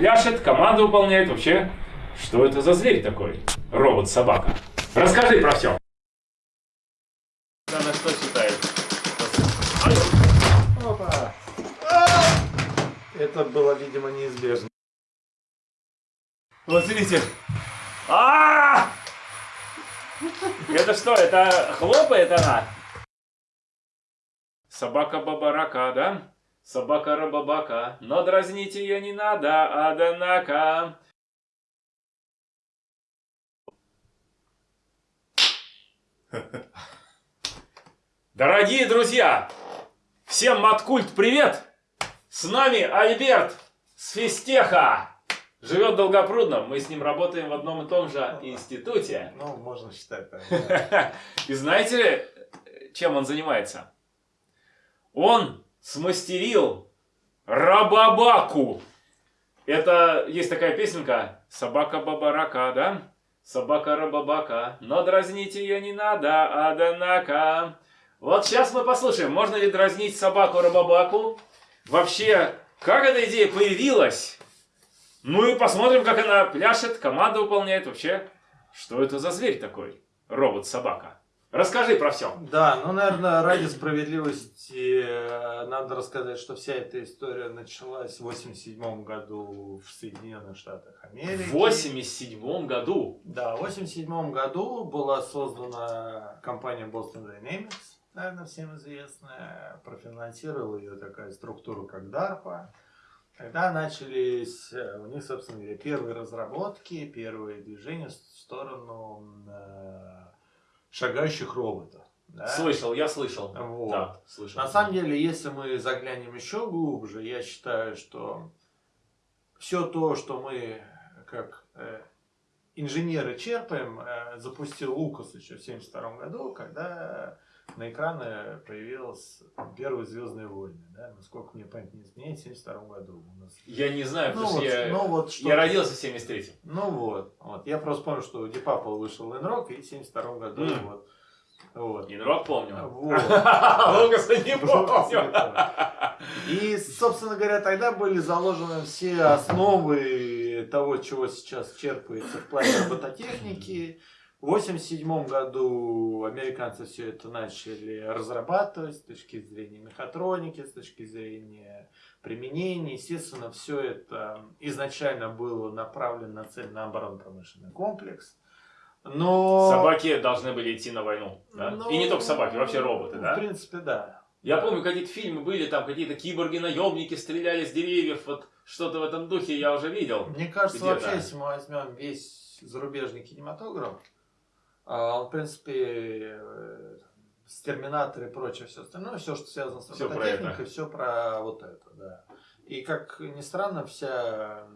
пляшет, команду выполняет. Вообще, что это за зверь такой? Робот-собака. Расскажи про все. Она что считает? Опа. Это было, видимо, неизбежно. Вот смотрите. А! Это что, это хлопает она? Собака бабарака, да? Собака рабабака, но дразнить ее не надо, однако. Дорогие друзья, всем Маткульт привет! С нами Альберт с Фистеха. Живет в Долгопрудном, мы с ним работаем в одном и том же институте. Ну, можно считать так. И знаете, чем он занимается? Он смастерил рабабаку. Это есть такая песенка «Собака-бабарака», да? Собака-рабабака, но дразнить ее не надо, однако. Вот сейчас мы послушаем, можно ли дразнить собаку-рабабаку. Вообще, как эта идея появилась? Ну и посмотрим, как она пляшет, команда выполняет. Вообще, что это за зверь такой? Робот-собака. Расскажи про все. Да, ну, наверное, ради справедливости э, надо рассказать, что вся эта история началась в 87 году в Соединенных Штатах Америки. В 87 году? Да, в 87 году была создана компания Boston Dynamics, наверное, всем известная. Профинансировала ее такая структура, как DARPA. Когда начались э, у них, собственно говоря, первые разработки, первые движения в сторону э, шагающих роботов. Да? Слышал, я слышал. Вот. Да, слышал. На самом деле, если мы заглянем еще глубже, я считаю, что все то, что мы как э, инженеры черпаем, э, запустил Лукас еще в 1972 году, когда на экраны появилась первые Звездные войны. Да? Насколько мне память не изменяет, в 1972 году. У нас... Я не знаю, ну, потому вот, что я, ну, вот, что я родился в 73-м. Ну вот, вот. Я просто помню, что у Дипапа вышел Инрок, и в 1972 году mm. вот. Вот. Инрок помню. Вот. Лукаса не помню. И, собственно говоря, тогда были заложены все основы того, чего сейчас черпается в плане робототехники. В 1987 году американцы все это начали разрабатывать с точки зрения мехатроники, с точки зрения применения. Естественно, все это изначально было направлено на цель на оборонно-промышленный комплекс. Но... Собаки должны были идти на войну, да? Но... И не только собаки, вообще роботы, да? В принципе, да. Я да. помню, какие-то фильмы были, там какие-то киборги-наемники стреляли с деревьев, вот что-то в этом духе я уже видел. Мне кажется, вообще, если мы возьмем весь зарубежный кинематограф, он, в принципе, э, с Терминатор и прочее все остальное, все, что связано с робототехникой, все про вот это, да. И как ни странно, вся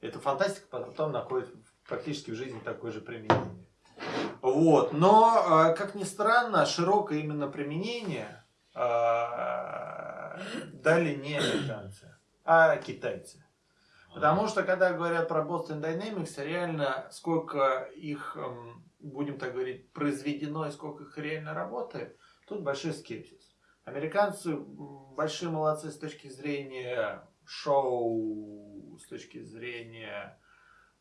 эта фантастика потом находит практически в жизни такое же применение. Вот. Но, э, как ни странно, широкое именно применение э, дали не американцы, а китайцы. Потому что, когда говорят про Boston Dynamics, реально сколько их эм, будем так говорить, произведено и сколько их реально работает, тут большой скепсис. Американцы большие молодцы с точки зрения шоу, с точки зрения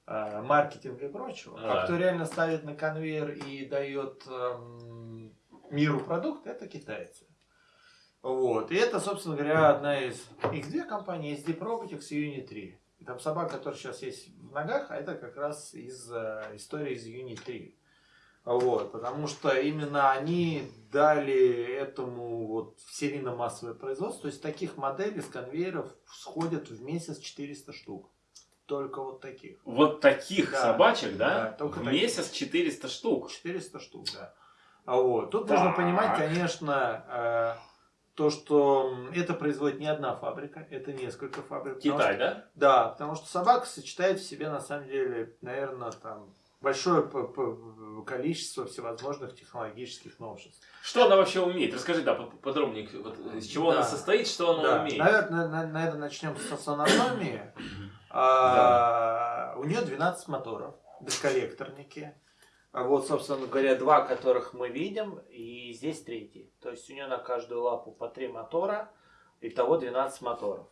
э, маркетинга и прочего. А. а кто реально ставит на конвейер и дает э, миру продукт, это китайцы. Вот. И это, собственно говоря, одна из... Их две компании, Deep Robotics и Unity 3. И там собака, которая сейчас есть в ногах, а это как раз из э, истории из Unity 3. Вот, потому что именно они дали этому вот серийно-массовое производство. То есть таких моделей с конвейеров сходят в месяц 400 штук. Только вот таких. Вот таких да, собачек, да? да только в таких. месяц 400 штук? 400 штук, да. А вот. Тут так. нужно понимать, конечно, э, то, что это производит не одна фабрика, это несколько фабрик. Китай, что, да? Да, потому что собака сочетает в себе, на самом деле, наверное, там большое количество всевозможных технологических новшеств. Что она вообще умеет? Расскажи, да, подробнее, вот, из чего да. она состоит, что она да. умеет. Наверное, наверное, начнем с анатомии. а, у нее 12 моторов, бесколлекторники. Вот, собственно говоря, два, которых мы видим, и здесь третий. То есть у нее на каждую лапу по три мотора, итого 12 моторов.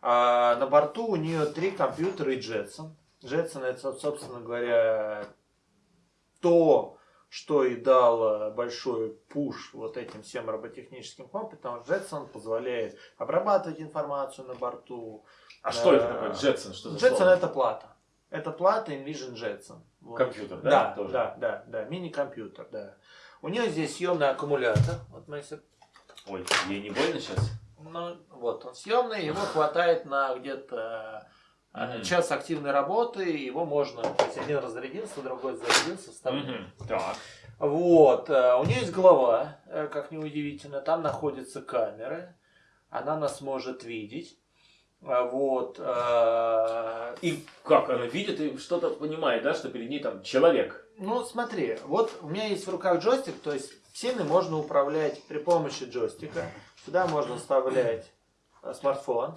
А на борту у нее три компьютера и Jetson. Jetson это, собственно говоря, то, что и дал большой пуш вот этим всем роботехническим компетентам. Jetson позволяет обрабатывать информацию на борту. А что это Э, такое? Jetson? Что слово? это плата. Это плата Envision Jetson. Вот. Компьютер, да? Да, тоже? да, да, да, мини-компьютер, да. У нее здесь съемный аккумулятор. Вот мы если Ой, ей не больно сейчас? ну, вот он съемный, его хватает на где-то э, Мгм. час активной работы, его можно, то есть один разрядился, другой зарядился, вставлять. Мгм. Так. Вот, э, у нее есть голова, э, как неудивительно, там находятся камеры, она нас может видеть. Вот. э, И как она видит и что-то понимает, да, что перед ней там человек. Ну, смотри, вот у меня есть в руках джойстик, то есть всеми можно управлять при помощи джойстика. Сюда можно вставлять э, смартфон,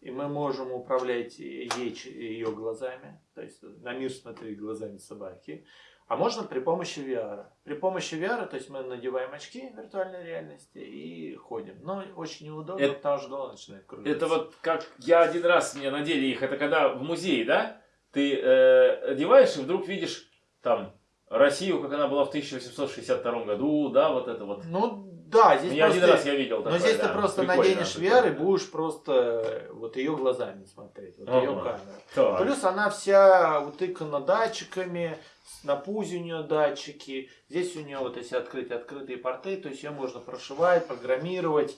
и мы можем управлять ей, ее глазами, то есть на мир смотреть глазами собаки. А можно при помощи VR. При помощи VR, то есть мы надеваем очки виртуальной реальности и ходим. Но очень неудобно, Это- потому что голова начинает кружиться. Это вот как я один раз мне надели их, это когда в музее, да, ты э, одеваешь и вдруг видишь там Россию, как она была в 1862 году, да, вот это вот. Ну, да, здесь Я один просто- раз я видел Но такое, здесь да. ты просто наденешь. VR и будешь просто э, вот ее глазами смотреть, вот ее камеру. Так. Плюс она вся утыкана датчиками, на пузе у нее датчики. Здесь у нее вот если открыть открытые порты, то есть ее можно прошивать, программировать.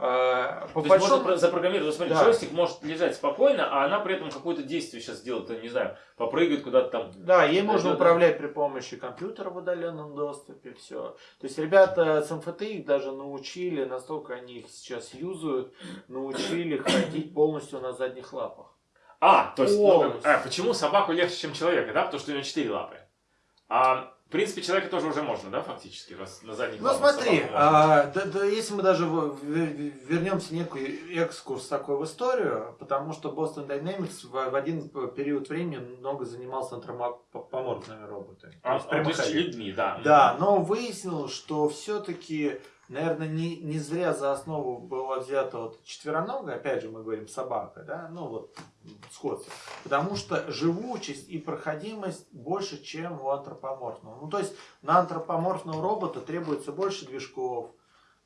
А, По То есть можно большому про- запрограммировать, смотри, Да. джойстик может лежать спокойно, а она при этом какое-то действие сейчас делает, я не знаю, попрыгает куда-то там. Да, ей можно управлять при помощи компьютера в удаленном доступе, все. То есть ребята с МФТ их даже научили, настолько они их сейчас юзают, научили ходить полностью на задних лапах. А, то есть, ну, а, почему собаку легче, чем человека, да? Потому что у него четыре лапы. А в принципе человека тоже уже можно, да, фактически, раз на задних Ну смотри, а, да- да, если мы даже в- вернемся некий экскурс такой в историю, потому что Boston Dynamics в, в один период времени много занимался антропоморфными роботами. А, а, то есть прямоходными. людьми, да. Да, но выяснилось, что все-таки, наверное, не, не зря за основу была взята вот четвероногая, опять же мы говорим собака, да, ну вот сходство. Потому что живучесть и проходимость больше, чем у антропоморфного. Ну то есть на антропоморфного робота требуется больше движков,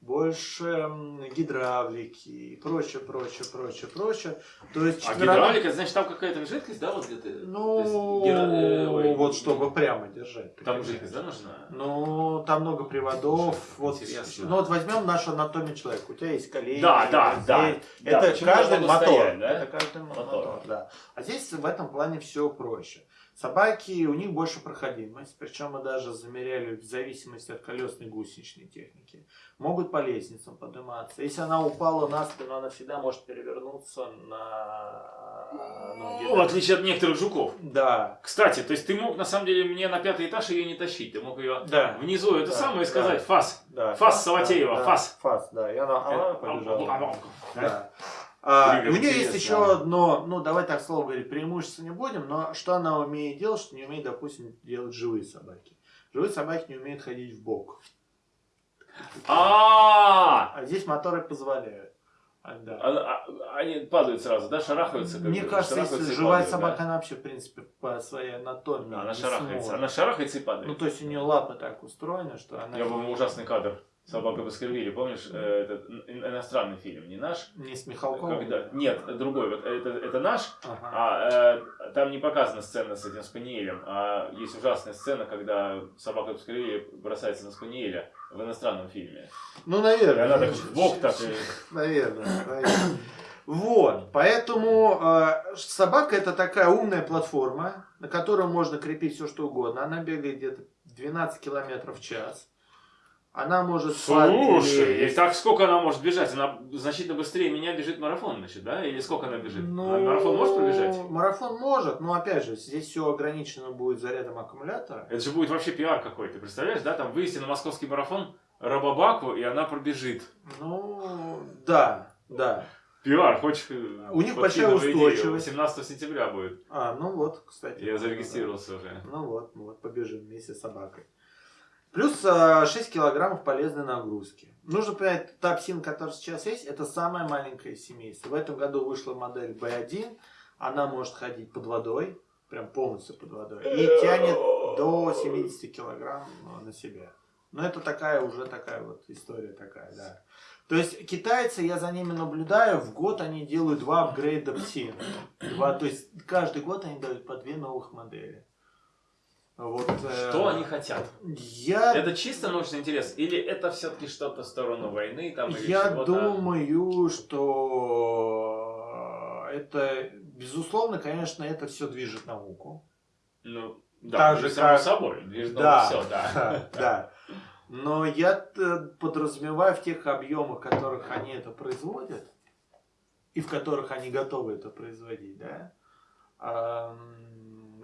больше гидравлики и прочее, прочее, прочее, прочее. То есть А четвероног- гидравлика, значит, там какая-то жидкость, да, вот где-то? Ну, есть гидра- э, ой, вот чтобы прямо держать. Там жидкость, да, нужна? ну, там много приводов. Вот, Интересно. ну вот возьмем нашу анатомию человека. У тебя есть колени. Да, да, здесь. да. Да, Это почему каждый мотор. стоять, да? Это каждый мотор. Мотор. да. А здесь в этом плане все проще. Собаки, у них больше проходимость, причем мы даже замеряли в зависимости от колесной гусеничной техники. Могут по лестницам подниматься. Если она упала на спину, она всегда может перевернуться на ноги. Ну, в отличие от некоторых жуков. Да. Кстати, то есть ты мог на самом деле мне на пятый этаж ее не тащить, ты мог ее Да. внизу это Да, самое да. сказать, фас. Да, Фас Саватеева, да, фас. Фас, да. И она, она побежала. Да? Да. А, у нее есть еще одно, ну давай так слово говорить, преимущество не будем, но что она умеет делать, что не умеет, допустим, делать живые собаки. Живые собаки не умеют ходить в бок. А, А здесь моторы позволяют. А, да. а- а- они падают сразу, да, шарахаются. как Мне бы, кажется, если живая падают, да. собака, она вообще, в принципе, по своей анатомии Да, она шарахается, сможет. она шарахается и падает. Ну, то есть у нее лапы так устроены, что она Я помню ужасный кадр. Собака Баскервилли, помнишь, э, этот ин- иностранный фильм, не наш? не с Михалковым. Когда... Нет, другой. Вот это, это наш, Ага. а э, там не показана сцена с этим спаниелем, а есть ужасная сцена, когда собака Баскервилли бросается на спаниеля в иностранном фильме. Ну, И наверное. она так в бок так и... Наверное, наверное. Вот, поэтому э, собака это такая умная платформа, на которую можно крепить все что угодно. Она бегает где-то 12 километров в час. Она может Слушай, и так сколько она может бежать? Она значительно быстрее меня бежит марафон, значит, да? Или сколько она бежит? Ну, А марафон может пробежать? Марафон может, но опять же, здесь все ограничено будет зарядом аккумулятора. Это же будет вообще пиар какой-то, представляешь, да? Там вывести на московский марафон Рабабаку, и она пробежит. Ну, да, да. Пиар, хочешь? э, У них большая устойчивость. 18 сентября будет. А, ну вот, кстати. Я зарегистрировался уже. Ну вот, ну вот, побежим вместе с собакой. Плюс э, 6 килограммов полезной нагрузки. Нужно понять, тапсин, который сейчас есть, это самое маленькое семейство. В этом году вышла модель B1. Она может ходить под водой, прям полностью под водой. И тянет до 70 килограмм э, на себя. Но это такая уже такая вот история такая, да. То есть китайцы, я за ними наблюдаю, в год они делают два апгрейда ПСИ. Два, то есть каждый год они дают по две новых модели. Вот, э, Что они хотят? Я, Это чисто научный интерес? Или это все-таки что-то в сторону войны? Там, или я думаю, что это, безусловно, конечно, это все движет науку. Ну, да, Так же, само как- собой. Движет Да. все, да. да. Но я э, подразумеваю в тех объемах, в которых они это производят, и в которых они готовы это производить, да,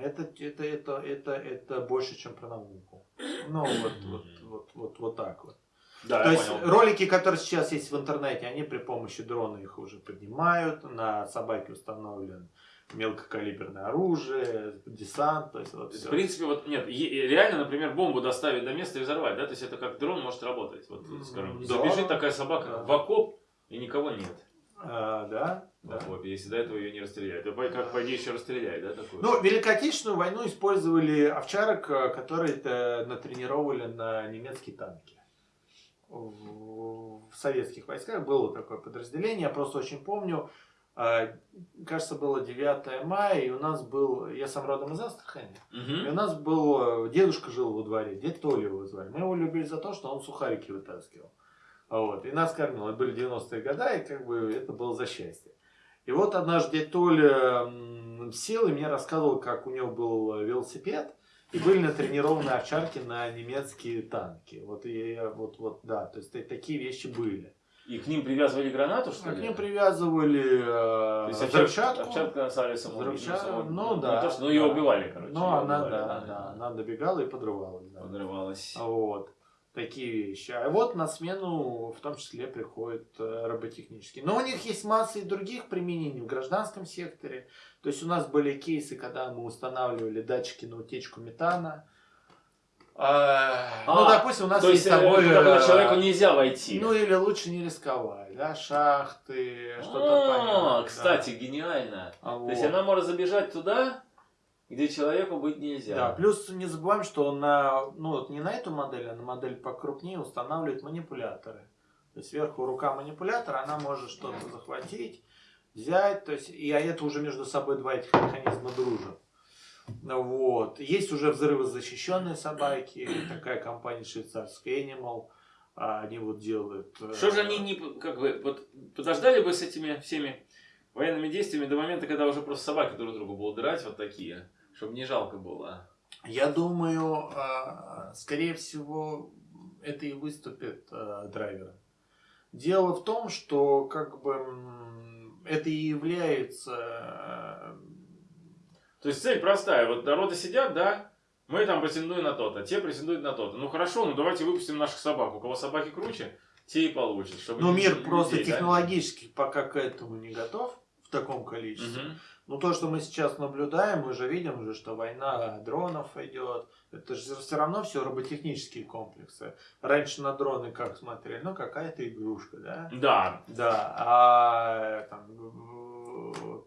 это, это, это, это, это больше, чем про науку. Ну, вот, вот, вот, вот, вот так вот. Да, То есть понял. ролики, которые сейчас есть в интернете, они при помощи дрона их уже поднимают, на собаке установлен мелкокалиберное оружие, десант, то есть вот всё. в принципе, вот нет, реально, например, бомбу доставить до места и взорвать, да? То есть это как дрон может работать. Вот, скажем, да. забежит такая собака Да. в окоп, и никого нет А, да, да. окопе, если до этого ее не расстреляют. То по- как, по еще расстреляют, да, такую? Ну, Великой Отечественную войну использовали овчарок, э, которые натренировали на немецкие танки. В в советских войсках было такое подразделение, я просто очень помню, э, кажется, было 9 мая, и у нас был, я сам родом из Астрахани, Мгм. и у нас был, э, дедушка жил во дворе, дед Толя его звали. Мы его любили за то, что он сухарики вытаскивал. Вот. И нас кормил. Это были 90-е годы, и как бы это было за счастье. И вот однажды Толя сел и мне рассказывал, как у него был э, велосипед, и были натренированы овчарки на немецкие танки. Вот, и, вот, вот, да, то есть такие вещи были. И к ним привязывали гранату, что А ли? к ним привязывали То э, есть взрывчатку. овчарка, на самом самоубийца. ну Не да, то, что, ну ее да. убивали, короче. Ну, она, убивали, да, да, она добегала и подрывалась. Да. Подрывалась. Вот. Такие вещи. А вот на смену в том числе приходят э, роботехнические. Но у них есть масса и других применений в гражданском секторе. То есть у нас были кейсы, когда мы устанавливали датчики на утечку метана. А, ну, А, допустим, у нас То есть есть э, куда э, человеку нельзя войти. Ну, или лучше не рисковать, да, шахты, что-то А, понятное. кстати, гениально. да. А То есть вот. она может забежать туда, где человеку быть нельзя. Да, плюс не забываем, что на, ну, вот не на эту модель, а на модель покрупнее устанавливают манипуляторы. То есть сверху рука манипулятора, она может что-то захватить, взять, то есть, и а это уже между собой два этих механизма дружат. Вот. Есть уже взрывозащищенные собаки, такая компания швейцарская Animal, а, они вот делают... э, Что же они не, как бы, вот, подождали бы с этими всеми военными действиями до момента, когда уже просто собаки друг другу будут драть, вот такие, чтобы не жалко было. Я думаю, а, скорее всего, это и выступит а, драйвером. Дело в том, что как бы это и является... а, То есть цель простая, вот народы сидят, да, мы там претендуем на то-то, те претендуют на то-то. Ну хорошо, ну давайте выпустим наших собак. У кого собаки круче, те и получат. Чтобы Ну, мир людей, просто да? технологически пока к этому не готов в таком количестве. Мгм. Ну, то, что мы сейчас наблюдаем, мы же видим, уже, что война дронов идет. Это же все равно все роботехнические комплексы. Раньше на дроны как смотрели? Ну, какая-то игрушка, да? Да, Да, а там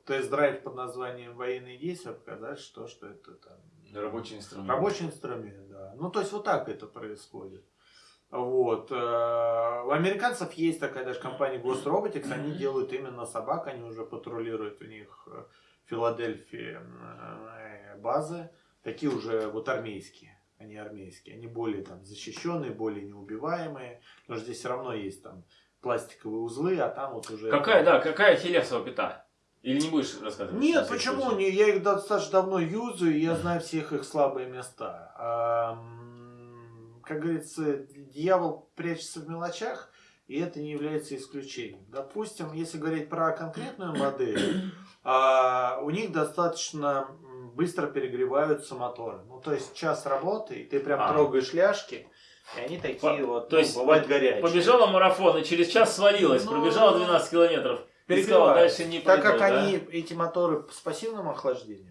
тест-драйв под названием «Военные действия» показать, что, что это там рабочий инструмент. рабочий инструмент, да. Ну, то есть вот так это происходит. Вот. э, У американцев есть такая даже компания Ghost Robotics, они делают именно собак, они уже патрулируют у них э, в Филадельфии э, базы, такие уже вот армейские, они армейские, они более там защищенные, более неубиваемые, что здесь все равно есть там пластиковые узлы, а там вот уже... Какая, да, какая хелесова пята? Или не будешь рассказывать? Нет, почему? случай? Не, я их достаточно давно юзаю, и я знаю всех их слабые места. Как говорится, дьявол прячется в мелочах, и это не является исключением. Допустим, если говорить про конкретную модель, а, у них достаточно быстро перегреваются моторы. Ну, то есть час работы, и ты прям А. трогаешь ляжки, и они такие По- вот, то ну, есть бывают горячие. Побежала марафон и через час свалилась, Ну, пробежала 12 километров. Перегреваются. дальше не Так пойду, как да? они, эти моторы с пассивным охлаждением,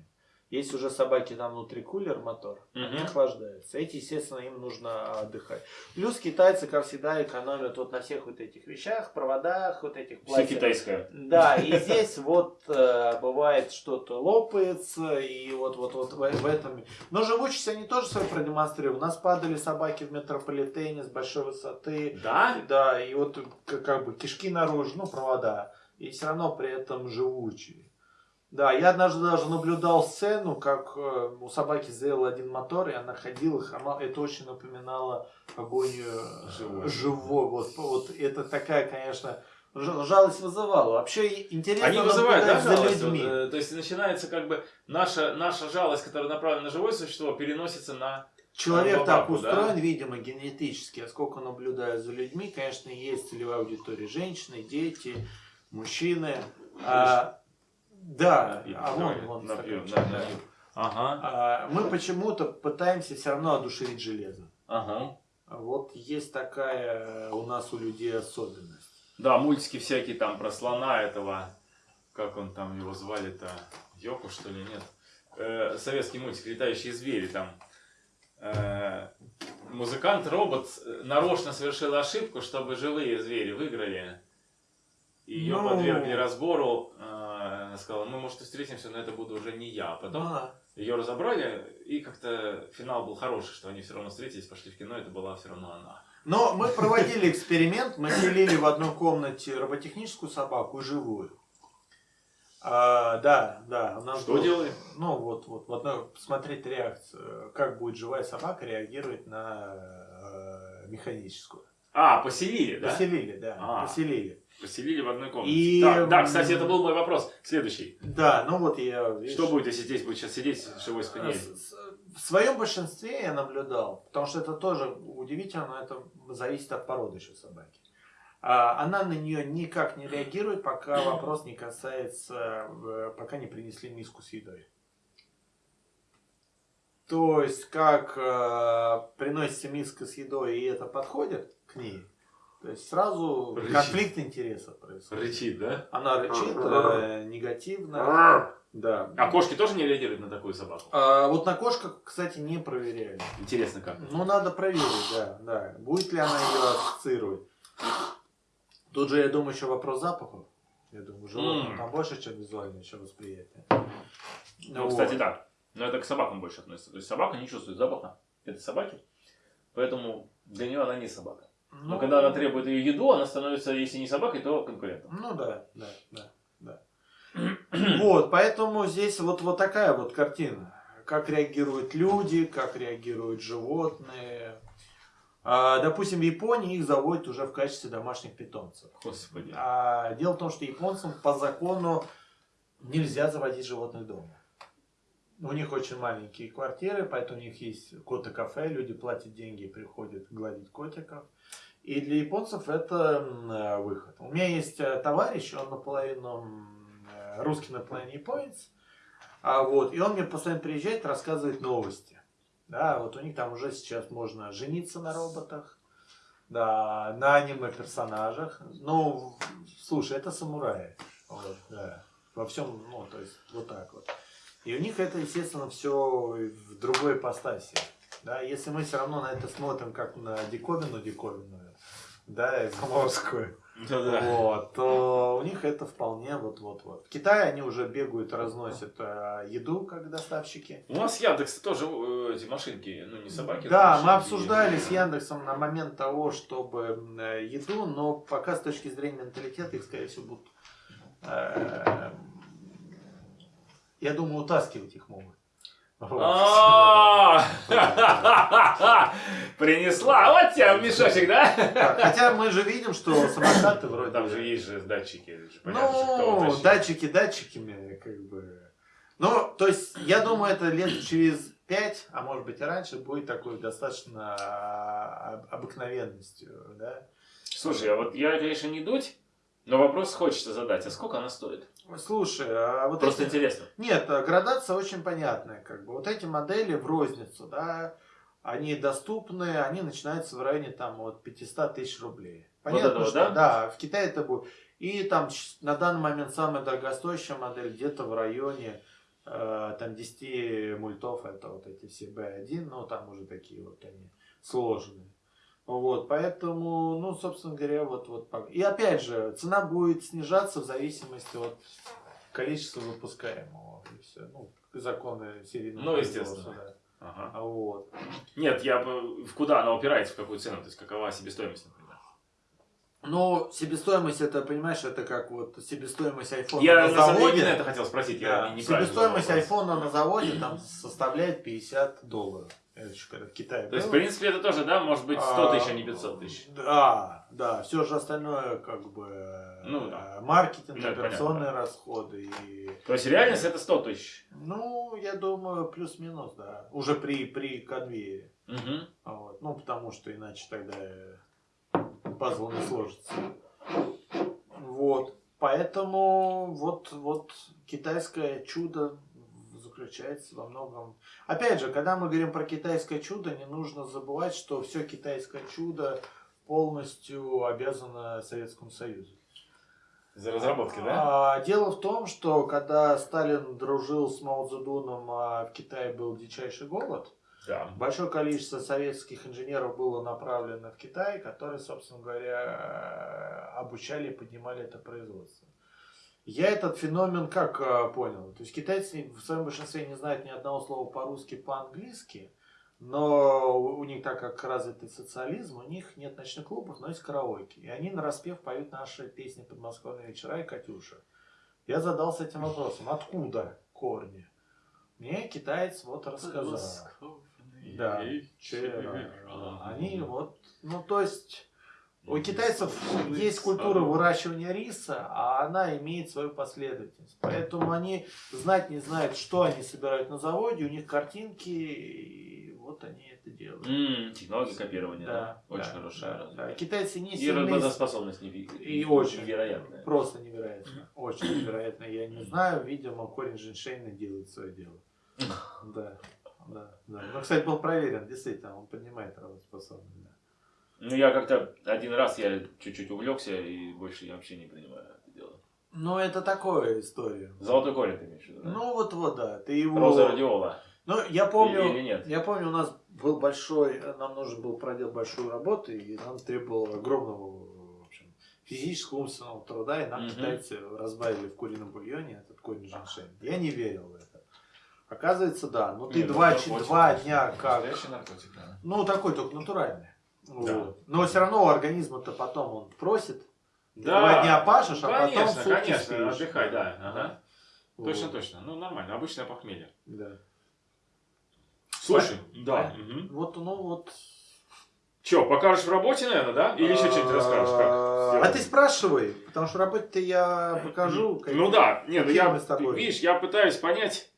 Есть уже собаки там внутри кулер мотор, они Мгм. охлаждаются. Эти, естественно, им нужно отдыхать. Плюс китайцы, как всегда, экономят вот на всех вот этих вещах, проводах, вот этих Все пластиковых. китайское. Да, и здесь вот э, бывает что-то лопается, и вот, вот, вот в, в этом. Но живучесть они тоже свою продемонстрировали. У нас падали собаки в метрополитене с большой высоты. Да? Да, и вот как, как бы кишки наружу, ну, провода. И все равно при этом живучие. Да, я однажды даже наблюдал сцену, как э, у собаки сделал один мотор, и она ходила, хромала. Это очень напоминало агонию Живой. живой. Вот, вот это такая, конечно, жалость вызывала. Вообще интересно Они вызывают, да, за жалость? людьми. Вот, э, то есть начинается как бы наша, наша жалость, которая направлена на живое существо, переносится на... Человек так собаку, да? устроен, видимо, генетически. А сколько наблюдаю за людьми, конечно, есть целевая аудитория. Женщины, дети, мужчины. А, да, а вон, вон напьем, да, да. Ага, А, мы почему-то пытаемся все равно одушевить железо. ага. Вот есть такая у нас у людей особенность. Да, мультики всякие там про слона этого, как он там его звали-то, Йоку что ли, нет? Э, советский мультик «Летающие звери» там. Э, музыкант-робот э, нарочно совершил ошибку, чтобы живые звери выиграли. И ее Ну. подвергли разбору. Э, она сказала, мы, может, и встретимся, но это буду уже не я. Потом А, ее разобрали, и как-то финал был хороший, что они все равно встретились, пошли в кино, это была все равно она. Но мы проводили эксперимент, мы селили в одной комнате роботехническую собаку и живую. А, да, да. у нас Что был- делали? Ну, вот, вот, вот, ну, посмотреть реакцию, как будет живая собака реагировать на э, механическую. А, поселили, да? Поселили, да, А. поселили. Поселили в одной комнате. И, Да, да, кстати, это был мой вопрос. Следующий. Да, ну вот я... видишь, Что будет, если здесь будет сейчас сидеть живой э, спаниель? с- с- В своем большинстве я наблюдал, потому что это тоже удивительно, но это зависит от породы еще собаки. А, Она на нее никак не реагирует, пока вопрос не касается, э, пока не принесли миску с едой. То есть, как э, приносится миска с едой, и это подходит к ней, то есть сразу Рычит. конфликт интересов происходит. Рычит, да? Она рычит э, негативно. Да. А кошки тоже не реагируют на такую собаку? А, вот на кошках, кстати, не проверяли. Интересно как. Ну, надо проверить, да, да. Будет ли она ее ассоциировать. Тут же, я думаю, еще вопрос запахов. Я думаю, животных М. там больше, чем визуальное еще восприятие. Ну, кстати, да. Но это к собакам больше относится. То есть собака не чувствует запаха этой собаки. Поэтому для нее она не собака. Но Ну, когда она требует ее еду, она становится, если не собакой, то конкурентом. Ну да, да, да, да. Вот, поэтому здесь вот, вот такая вот картина. Как реагируют люди, как реагируют животные. А, допустим, в Японии их заводят уже в качестве домашних питомцев. Господи. А дело в том, что японцам по закону нельзя заводить животных дома. У них очень маленькие квартиры, поэтому у них есть кота-кафе, люди платят деньги и приходят гладить котиков. И для японцев это э, выход. У меня есть э, товарищ, он наполовину э, русский, наполовину японец. А вот, и он мне постоянно приезжает, рассказывает новости. Да, вот у них там уже сейчас можно жениться на роботах, да, на аниме-персонажах. Ну, слушай, это самураи. Вот, да. Во всем, ну, то есть, вот так вот. И у них это, естественно, все в другой ипостаси. Да, если мы все равно на это смотрим как на диковину диковинную, да, заморскую, Да-да. вот, то у них это вполне вот-вот-вот. В Китае они уже бегают, разносят э, еду как доставщики. У нас Яндекс тоже э, эти машинки, ну не собаки. Да, мы машинки. обсуждали с Яндексом на момент того, чтобы э, еду, но пока с точки зрения менталитета их, скорее всего, будут, э, я думаю, утаскивать их могут. Принесла, вот тебе мешочек, да? Хотя мы же видим, что самокаты вроде... Там же есть же датчики. Ну, датчики датчиками, как бы. Ну, то есть, я думаю, это лет через пять, а может быть и раньше, будет такой достаточно а, обыкновенностью, да. Слушай, а вот я, конечно, не дуть, но вопрос хочется задать. А сколько она стоит? Слушай, а вот Просто эти- интересно. Нет, а градация очень понятная, как бы. Вот эти модели в розницу, да, они доступны, они начинаются в районе там от 500 тысяч рублей. Понятно, этого, что да? да, в Китае это будет. И там на данный момент самая дорогостоящая модель где-то в районе э, там 10 мультов это вот эти все B1, ну там уже такие вот они сложные. Вот, поэтому, ну, собственно говоря, вот, вот. И опять же, цена будет снижаться в зависимости от количества выпускаемого. И все. Ну, законы серийного Ну, естественно. да. Ага. А Вот. Нет, я бы- в куда она упирается, в какую цену, то есть какова себестоимость, например. Ну, себестоимость, это, понимаешь, это как вот себестоимость айфона Я на заводе. именно это хотел спросить, я Да, не- себестоимость айфона на заводе там составляет 50 долларов. Это еще когда в Китае То есть, в было. принципе, это тоже, да, может быть 100 тысяч, а не 500 тысяч. Да, да, все же остальное как бы Ну, э, да. маркетинг, Ну, это операционные понятно, расходы и То есть, реальность это 100 тысяч. ну, я думаю, плюс-минус, да. Уже при, при конвейере. Мгм. Вот. Ну, потому что иначе тогда э, пазл не сложится. Вот. Поэтому вот, вот китайское чудо заключается во многом. Опять же, когда мы говорим про китайское чудо, не нужно забывать, что все китайское чудо полностью обязано Советскому Союзу. За разработки, да? А, дело в том, что когда Сталин дружил с Мао Цзэдуном, а в Китае был дичайший голод, Да. Большое количество советских инженеров было направлено в Китай, которые, собственно говоря, обучали и поднимали это производство. Я этот феномен как э, понял? То есть китайцы в своем большинстве не знают ни одного слова по-русски, по-английски, но у них, так как развитый социализм, у них нет ночных клубов, но есть караоке. И они на распев поют наши песни «Подмосковные вечера» и «Катюша». Я задался этим вопросом, откуда корни? Мне китаец вот рассказал. Да, вчера. Они вот, ну то есть у китайцев есть культура выращивания риса, а она имеет свою последовательность. Поэтому они знать не знают, что они собирают на заводе, у них картинки, и вот они это делают. М, Технология копирования, да. Да, Очень да, хорошая. да, да. Китайцы не И сильны, работоспособность неви- и очень невероятная. Просто невероятно. Очень невероятно. Я не знаю, видимо, корень женьшеня делает свое дело. Да, да, да. Ну, кстати, был проверен, действительно, он поднимает работоспособность. Ну, я как-то один раз я чуть-чуть увлекся, и больше я вообще не принимаю это дело. Ну, это такая история. Золотой корень ты имеешь в виду, да? Ну, вот, вот, да. Ты его... Роза радиола. Ну, я помню, Или- или нет? я помню, у нас был большой, нам нужно было проделать большую работу, и нам требовало огромного, в общем, физического, умственного труда, и нам Мгм. китайцы разбавили в курином бульоне этот корень женьшень. Я не верил в это. Оказывается, да. Ну, ты Не, ну, два, два дня как... Наркотик, да. Ну, такой только натуральный. Да. Вот. Но все равно у организма-то потом он просит. Да. Два дня пашешь, а конечно, потом сутки конечно, спишь. отдыхай, да. Ага. Вот. Точно, точно. Ну, нормально, обычное похмелье. Да. Слушай, да. Понятно. Мгм. Вот, ну вот. Че, покажешь в работе, наверное, да? Или еще что-нибудь расскажешь, как А сделать? ты спрашивай, потому что работе-то я покажу. Ну да, нет, ну я, видишь, я пытаюсь понять,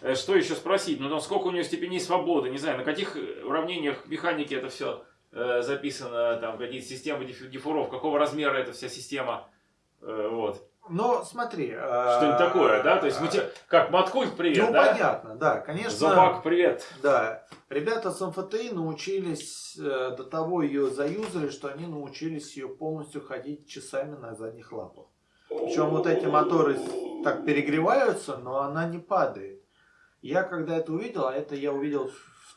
э, что еще спросить. Ну, там сколько у нее степеней свободы, не знаю, на каких уравнениях механики это все записано, там какие системы диф- дифуров, какого размера эта вся система, э, вот. Ну, смотри. Что-нибудь такое, да? То есть, мы как, Маткульт, привет, Ну, да? понятно, да, конечно. Зубак, привет. Да. Ребята с МФТИ научились, э, до того ее заюзали, что они научились ее полностью ходить часами на задних лапах. Причем вот эти моторы так перегреваются, но она не падает. Я когда это увидел, а это я увидел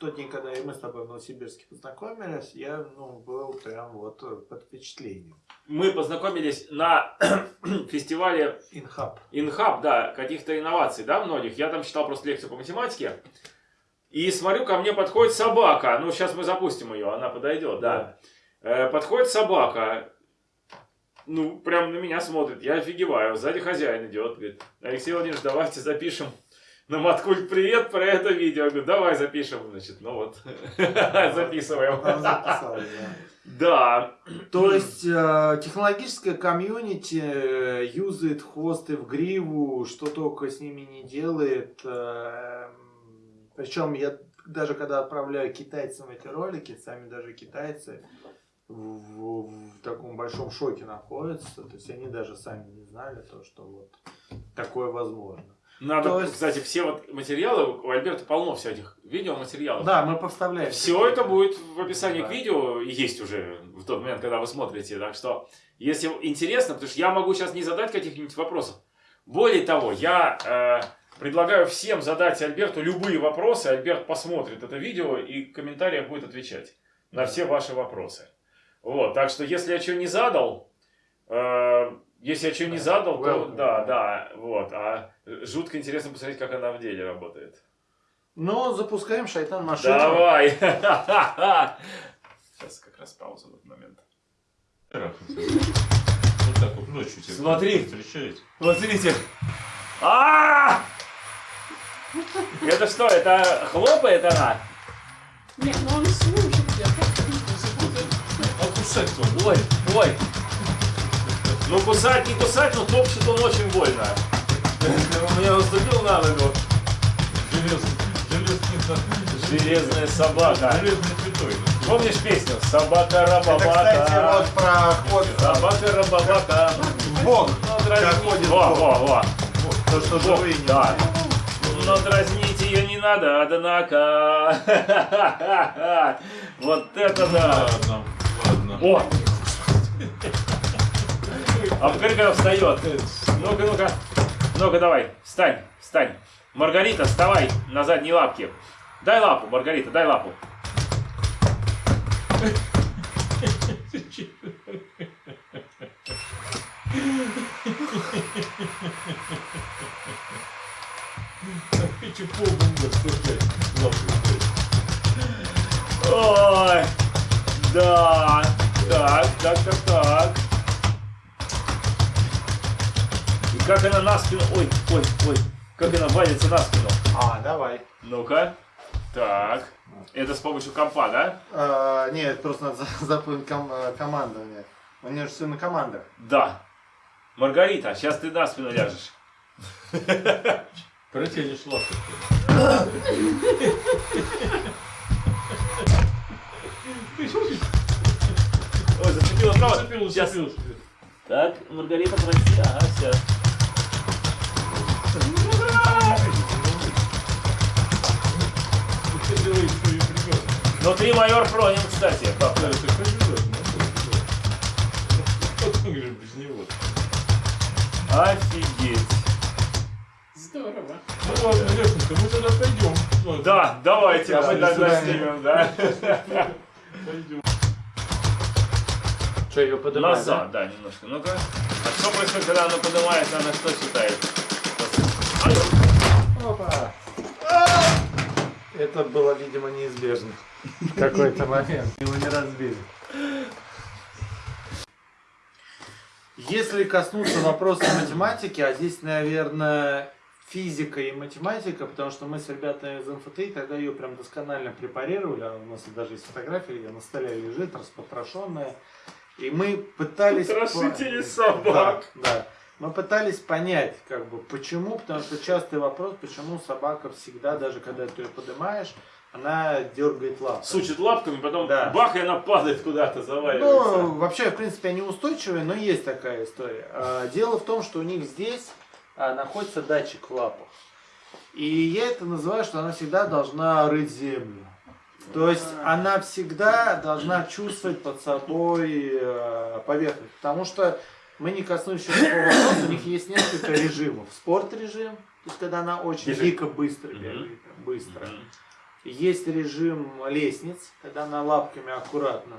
тот день, когда и мы с тобой в Новосибирске познакомились, я ну, был прям вот э, под впечатлением. Мы познакомились на фестивале Инхаб. Инхаб, да, каких-то инноваций, да, многих. Я там читал просто лекцию по математике. И смотрю, ко мне подходит собака. Ну, сейчас мы запустим ее, она подойдет, да. Э, подходит собака. Ну, прям на меня смотрит. Я офигеваю. Сзади хозяин идет. Говорит, Алексей Владимирович, давайте запишем на Маткульт привет про это видео. Я говорю, давай запишем. Значит, ну вот, записываем. Да. То есть э, технологическое комьюнити э, юзает хвосты в гриву, что только с ними не делает. Причем я даже когда отправляю китайцам эти ролики, сами даже китайцы в, в- в таком большом шоке находятся. То есть они даже сами не знали то, что вот такое возможно. Надо, То есть- кстати, все вот материалы, у Альберта полно всяких видеоматериалов. Да, мы поставляем. Все это будет в описании Да. к видео, есть уже в тот момент, когда вы смотрите. Так что, если интересно, потому что я могу сейчас не задать каких-нибудь вопросов. Более того, я э, Предлагаю всем задать Альберту любые вопросы. Альберт посмотрит это видео и в комментариях будет отвечать на все ваши вопросы. Вот, так что если я что не задал, э, если я что не задал, то welcome. да, да, вот. А жутко интересно посмотреть, как она в деле работает. Ну, запускаем шайтан машину. Давай! Сейчас как раз пауза в этот момент. Вот так вот ночью тебя Смотри. встречаете. Смотрите. А! Это что, это хлопает она? Нет, ну он слушает, он. Ой, ой. Ну кусать, не кусать, но топчет он очень больно. У меня наступил на ногу. Железная собака. железный пятой. Помнишь песню? Собака Это, кстати, рабабака. вот про ход Собака рабабака. в бок. Ну, ходит Во, бог. во, во. То, что живые не Да. Но дразнить ее не надо, однако. Вот это да. Ладно, ладно. О! А посмотри, когда встает. Ну-ка, ну-ка. Ну-ка, давай. Встань, встань. Маргарита, вставай на задние лапки. Дай лапу, Маргарита, дай лапу. Ой, да. Так, так, так, так. Как она на спину... Ой, ой, ой. Как она валится на спину. А, давай. Ну-ка. Так. Это с помощью компа, да? А, нет, просто надо за- запомнить ком- э, командование. У нее же все на командах. Да. Маргарита, сейчас ты на спину ляжешь. Протянешь лапу. Ой, зацепила право. Зацепил, Сейчас. зацепил. Так, Маргарита, прости. Ага, все. Внутри майор Пронин, кстати. Да, папа. Офигеть. Здорово. Ну ладно, Лешенька, мы тогда пойдем. Да, давайте, Да, мы тогда снимем, да? Пойдем. Что, ее поднимать? Назад, да, немножко. Ну-ка. А что происходит, когда она поднимается, она что считает? Опа. Это было, видимо, неизбежно. В какой-то момент. Его не разбили. Если коснуться вопроса математики, а здесь, наверное, физика и математика, потому что мы с ребятами из МФТИ тогда ее прям досконально препарировали, а у нас даже есть фотография, где на столе лежит, распотрошенная. И мы пытались... Потрошители по- собак. Да, да. Мы пытались понять, как бы, почему, потому что частый вопрос, почему собака всегда, даже когда ты ее поднимаешь, она дергает лапы. Сучит лапками, потом Да. бах, и она падает куда-то, Ну, заваливается. вообще, в принципе, они устойчивые, но есть такая история. А, Дело в том, что у них здесь а, находится датчик в лапах. И я это называю, что она всегда должна рыть землю. То есть она всегда должна чувствовать под собой поверхность. Потому что мы не коснулись еще такого вопроса, у них есть несколько режимов. Спорт-режим, то есть когда она очень Бежит. дико быстро бегает, быстро. Есть режим лестниц, когда она лапками аккуратно.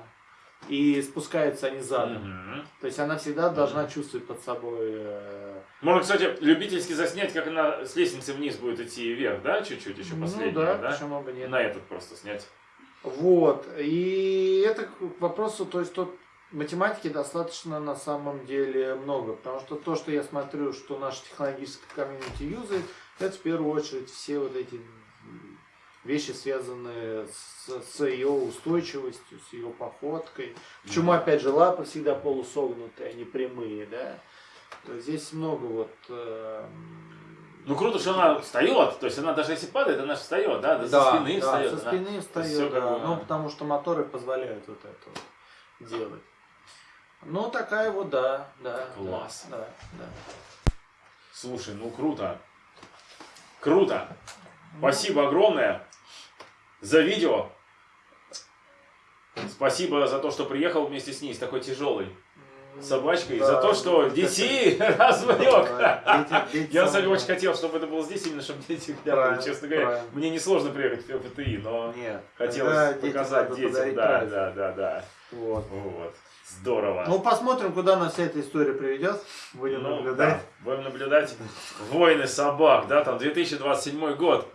И спускаются они задом. Мгм. То есть она всегда должна чувствовать под собой. э, Можно, кстати, любительски заснять, как она с лестницы вниз будет идти вверх, да, чуть-чуть еще Ну последнее, да, да? почему бы нет. На этот просто снять. Вот. И это к вопросу, то есть тут математики достаточно на самом деле много. Потому что то, что я смотрю, что наша технологическая комьюнити юзает, это в первую очередь все вот эти вещи, связанные с, с ее устойчивостью, с ее походкой. Почему, опять же, лапы всегда полусогнутые, а не прямые, да? То здесь много вот... эм, Ну круто, что она встает, то есть она даже если падает, она же встает, да, да, со Да, спины да, встает. со она- спины всё встает, да. Ну, потому что моторы позволяют вот это вот делать. Ну, такая вот, да, да. Класс. Да, да. Слушай, ну круто. Круто. Спасибо огромное за видео. Спасибо за то, что приехал вместе с ней, с такой тяжелой. собачкой Да, за то, что да, детей развлек. Да, дети- дети Я, самые- очень хотел, чтобы это было здесь, именно чтобы дети глянули. Честно говоря, правильно. мне несложно приехать в ФТИ, но Нет. хотелось детям показать детям. Да, праздник. да, да, да. Вот. Вот. Здорово. Ну, посмотрим, куда нас вся эта история приведет. Будем Ну, наблюдать. да, будем наблюдать. Войны собак, да, там 2027 год.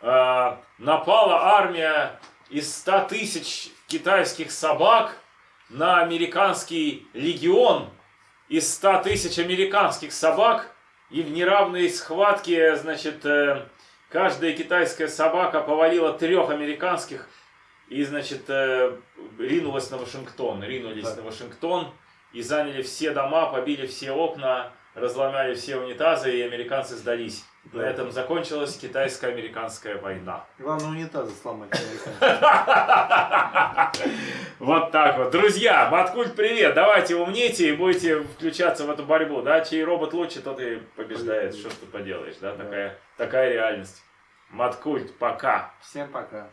А, напала армия из 100 тысяч китайских собак на американский легион из 100 тысяч американских собак. И в неравной схватке, значит, э, каждая китайская собака повалила трех американских и, значит, э, ринулась на Вашингтон. Ринулись Да. на Вашингтон и заняли все дома, побили все окна, разломали все унитазы, и американцы сдались. На Да. этом закончилась китайско-американская война. Главное, унитазы сломать. американцы. Вот так вот. Друзья, Маткульт, привет! Давайте умнейте и будете включаться в эту борьбу. Да, чей робот лучше, тот и побеждает. Что ж ты поделаешь, да? Да. Такая, такая реальность. Маткульт, пока. Всем пока.